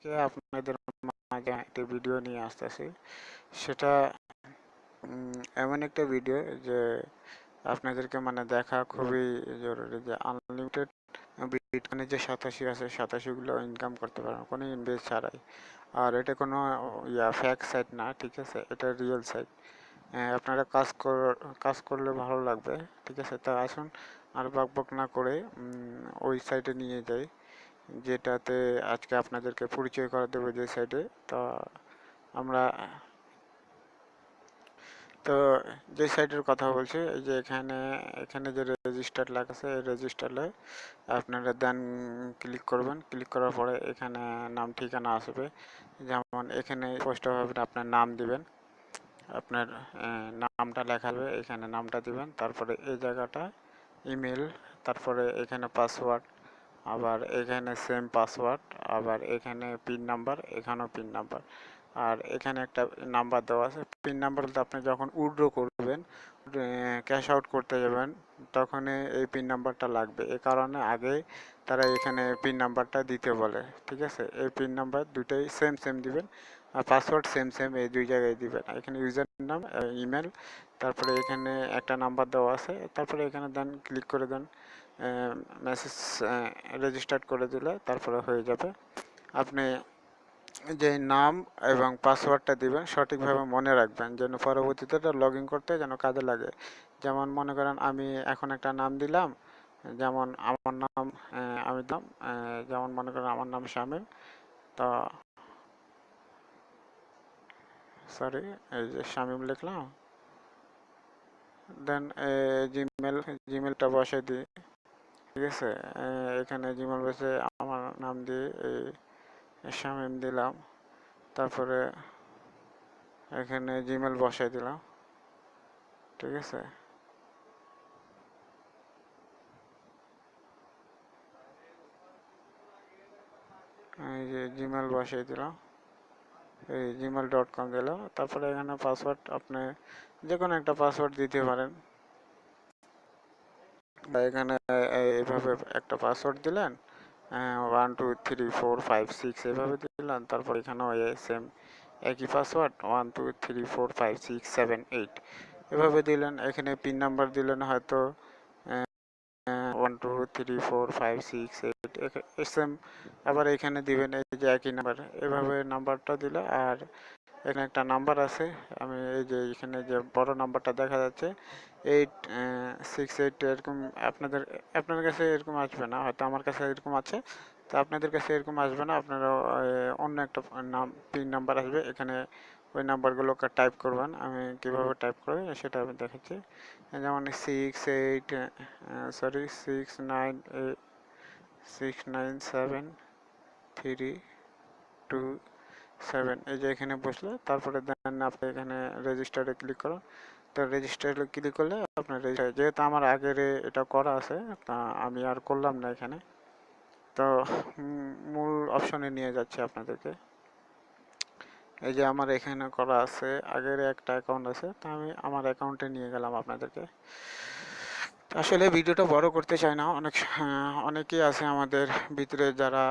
আজকে আপনাদের মাঝে একটি ভিডিও নিয়ে আসতেছি। সেটা এমন একটা ভিডিও যে আপনাদেরকে মানে দেখা খুবই জরুরি যে আনলিমিটেড বিটকয়েনে যে সাতাশি আছে, সাতাশিগুলো ইনকাম করতে পারেন, কোনো ইনভেস্ট ছাড়াই। আর এটা কোনো, ইয়া ফ্যাক সাইট না, ঠিক আছে? এটা রিয়েল সাইট আপনারা কাজ কর, কাজ করলে ভালো লাগবে, ঠিক আছে? তা আসুন, আর বক বক না করে ওই সাইটে নিয়ে যাই। যেটাতে আজকে আপনাদেরকে পরিচয় করে দেবো যে সাইটে তো আমরা, তো যে সাইটের কথা বলছি, এই যে এখানে এখানে যে রেজিস্টার লেখা আছে, এই রেজিস্টারে আপনারা দেন ক্লিক করবেন। ক্লিক করার পরে এখানে নাম, ঠিকানা আসবে। যেমন এখানে স্পষ্টভাবে আপনার নাম দিবেন। আপনার নামটা লেখা হবে, এখানে নামটা দিবেন। তারপরে এই জায়গাটা ইমেল তারপরে এখানে পাসওয়ার্ড আবার এখানে সেম পাসওয়ার্ড আবার এখানে পিন নাম্বার এখানেও পিন নাম্বার আর এখানে একটা নাম্বার দেওয়া আছে। পিন নাম্বার বলতে আপনি যখন উইড্রো করবেন ক্যাশ আউট করতে যাবেন তখন এই পিন নাম্বারটা লাগবে। এ কারণে আগে তারা এখানে পিন নাম্বারটা দিতে বলে, ঠিক আছে? এই পিন নাম্বার দুটাই সেম সেম দিবেন, আর পাসওয়ার্ড সেম সেম এই দুই জায়গায় দিবেন। এখানে ইউজার নাম ইমেল তারপরে এখানে একটা নাম্বার দেওয়া আছে, তারপরে এখানে দেন ক্লিক করে দেন। মেসেজ রেজিস্টার করে দিলে, তারপরে হয়ে যাবে। আপনি যে নাম এবং পাসওয়ার্ডটা দিবেন, সঠিকভাবে মনে রাখবেন, যেন পরবর্তীতে লগ ইন করতে যেন কাজে লাগে। যেমন মনে করেন, আমি এখন একটা নাম দিলাম, যেমন আমার নাম আমি দাম যেমন মনে করেন, আমার নাম শামিল তো সরি এই যে শামিম লিখলাম। দেন জিমেল জিমেলটা বসে দিই। ঠিক আছে? এখানে জিমেল বসে আমার নাম দিয়ে এই শামিম দিলাম। তারপরে এখানে জিমেল বসাই দিলাম। ঠিক আছে? এই যে জিমেল বসাই দিলাম। এই জিমেল ডট কম দিলাম। তারপরে এখানে পাসওয়ার্ড আপনি যে কোনো একটা পাসওয়ার্ড দিতে পারেন। এখানে এইভাবে একটা পাসওয়ার্ড দিলেন one two three four five six এভাবে দিলেন, তারপর এখানেও সেম একই password one two three four five six seven eight এভাবে দিলেন। এখানে পিন নাম্বার দিলেন হয়তো one two three four five six eight same আবার এখানে দিবেন এই যে একই নাম্বার এভাবে নাম্বারটা দিলে আর এখানে একটা নাম্বার আছে। আমি এই যে এখানে যে বড় নাম্বারটা দেখা যাচ্ছে এইট সিক্স এইট এরকম আপনাদের আপনাদের কাছে এরকম আসবে না। হয়তো আমার কাছে এরকম আছে। তো আপনাদের কাছে এরকম আসবে না। আপনারা অন্য একটা নাম পিন নাম্বার আসবে। এখানে ওই নাম্বারগুলোকে টাইপ করবেন। আমি কীভাবে টাইপ করি সেটা আমি দেখাচ্ছি। যেমন six eight sorry six nine eight six nine seven three two seven এই যে এখানে বসলে, তারপরে দেন আপনি এখানে রেজিস্টারে ক্লিক করুন। তো রেজিস্টারে ক্লিক করলে আপনার রেজিস্টার যেহেতু আমার আগের এটা করা আছে, তা আমি আর করলাম না এখানে। তো মূল অপশনে নিয়ে যাচ্ছে আপনাদেরকে। এই যে আমার এখানে করা আছে, আগের একটা অ্যাকাউন্ট আছে, তা আমি আমার অ্যাকাউন্টে নিয়ে গেলাম আপনাদেরকে। আসলে ভিডিওটা বড় করতে চাই না। অনেক অনেকেই আছে আমাদের ভিতরে যারা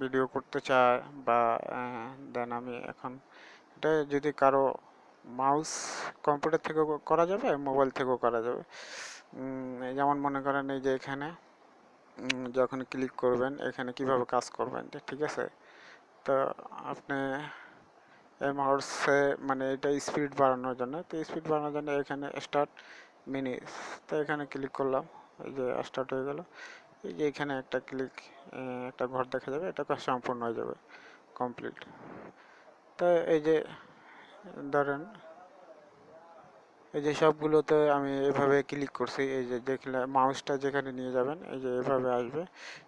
ভিডিও করতে চায় বা দেন আমি এখন এটা যদি কারও মাউস কম্পিউটার থেকেও করা যাবে, মোবাইল থেকেও করা যাবে। যেমন মনে করেন এই যে এখানে যখন ক্লিক করবেন, এখানে কীভাবে কাজ করবেন, ঠিক আছে? তো আপনি এই মাউসে মানে এটা স্পিড বাড়ানোর জন্য, তো স্পিড বাড়ানোর জন্য এখানে স্টার্ট মিনি তো এখানে ক্লিক করলাম, এই যে স্টার্ট হয়ে গেল। এই যে এখানে একটা ক্লিক একটা ঘর দেখা যাবে, এটা সম্পূর্ণ হয়ে যাবে কমপ্লিট তো এই যে, ধরেন, এই যে সবগুলোতে আমি এভাবে ক্লিক করছি, এই যে দেখলে মাউসটা যেখানে নিয়ে যাবেন, এই যে এভাবে আসবে,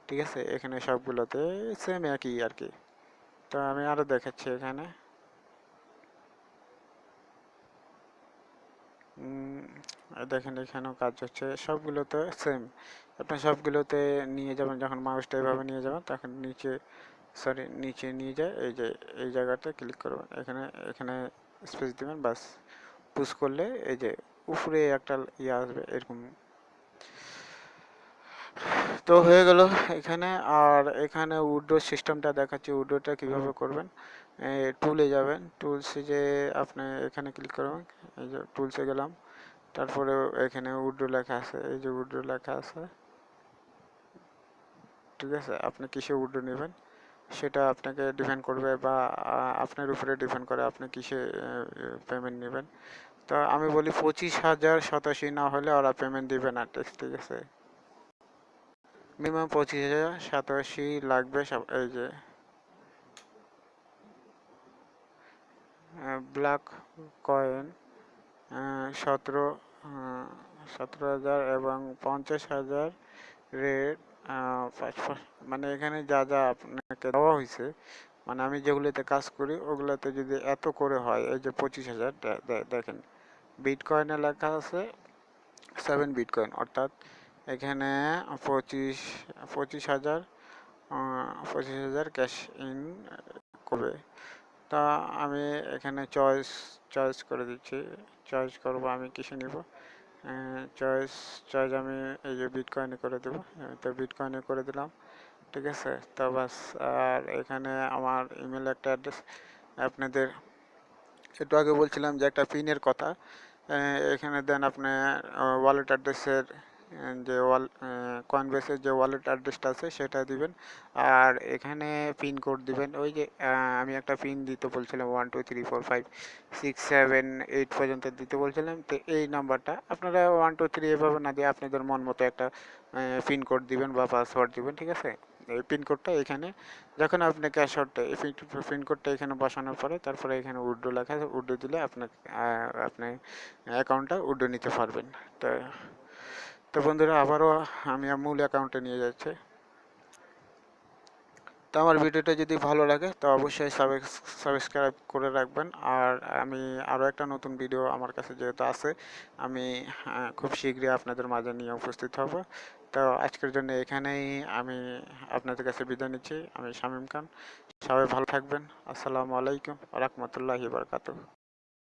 ঠিক আছে? এখানে সবগুলোতে সেম একই আর কি। তো আমি আরও দেখাচ্ছি এখানে। দেখেন এখানেও কাজ হচ্ছে। সবগুলোতে সেম আপনি সবগুলোতে নিয়ে যাবেন যখন মাউসটা এভাবে নিয়ে যাবেন তখন নিচে সরি নিচে নিয়ে যায় এই যে এই জায়গাটা ক্লিক করবেন। এখানে এখানে স্পেস দেবেন বাস পুশ করলে এই যে উপরে একটা ইয়ে আসবে এরকম তো হয়ে গেল এখানে। আর এখানে উড্রো সিস্টেমটা দেখাচ্ছি উড্রোটা কীভাবে করবেন। টুলে যাবেন। টুলসে যে আপনি এখানে ক্লিক করবেন এই যে টুলসে গেলাম। তারপরে এখানে উড্রো লেখা আছে এই যে উড্রো লেখা আছে। ঠিক আছে আপনি কিসে উড্রো নেবেন? সেটা আপনাকে ডিপেন্ড করবে বা আপনার উপরে ডিপেন্ড করে আপনি কিসে পেমেন্ট নেবেন। তো আমি বলি পঁচিশ হাজার সাতাশি না হলে ওরা পেমেন্ট দিবে না ঠিক আছে? মিনিমাম পঁচিশ হাজার, সাতাশি লাগবে এই যে। ব্ল্যাক কয়েন সতেরো সতেরো হাজার এবং পঞ্চাশ হাজার রেট মানে এখানে যা যা আপনাকে দেওয়া হয়েছে মানে আমি যেগুলোতে কাজ করি, ওগুলোতে যদি এত করে হয়, এই যে পঁচিশ হাজার দেখেন বিটকয়েনে লেখা আছে সেভেন বিটকয়েন অর্থাৎ এখানে পঁচিশ পঁচিশ হাজার পঁচিশ হাজার ক্যাশ ইন করবে। তা আমি এখানে চয়েস চয়েস করে দিচ্ছি। চয়েস করব আমি কিসে নিব? চয়েস চয়েস আমি এই যে বিটকয়েনে করে দেবো। তো বিটকয়েনে করে দিলাম, ঠিক আছে? তো বাস আর এখানে আমার ইমেল একটা অ্যাড্রেস আপনাদের একটু আগে বলছিলাম যে একটা পিনের কথা। এখানে দেন আপনার ওয়ালেট অ্যাড্রেসের যে ওয়াল কনভেসের যে ওয়ালেট অ্যাড্রেসটা আছে, সেটা দিবেন। আর এখানে পিন কোড দিবেন। ওই যে আমি একটা পিন দিতে বলছিলাম one two three four five six seven eight পর্যন্ত দিতে বলছিলাম। তো এই নাম্বারটা আপনারা ওয়ান টু থ্রি এভাবে না দিয়ে আপনাদের মন মতো একটা পিন কোড দিবেন বা পাসওয়ার্ড দিবেন, ঠিক আছে? এই পিনকোডটা এখানে, যখন আপনি ক্যাশ আউটটা এই পিনকোডটা এখানে বসানোর পরে, তারপরে এখানে উড্ডো লেখা উড্ডো দিলে আপনার আপনি অ্যাকাউন্টটা উড্ডো নিতে পারবেন। তো তো বন্ধুরা, আবারও আমি মূল অ্যাকাউন্টে নিয়ে যাচ্ছি। তো আমার ভিডিওটা যদি ভালো লাগে, তো অবশ্যই সাবস্ক্রাইব করে রাখবেন। আর আমি আরও একটা নতুন ভিডিও আমার কাছে যেহেতু আছে, আমি খুব শীঘ্রই আপনাদের মাঝে নিয়ে উপস্থিত হব। তো আজকের জন্য এখানেই আমি আপনাদের কাছে বিদায় নিচ্ছি। আমি শামীম খান। সবাই ভালো থাকবেন। আসসালামু আলাইকুম রহমতুল্লাহি বারকাতু